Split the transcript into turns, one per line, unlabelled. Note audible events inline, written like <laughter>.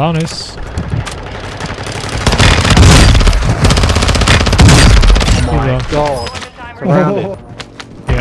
Alanis.
Oh my god. Surrounded. <laughs>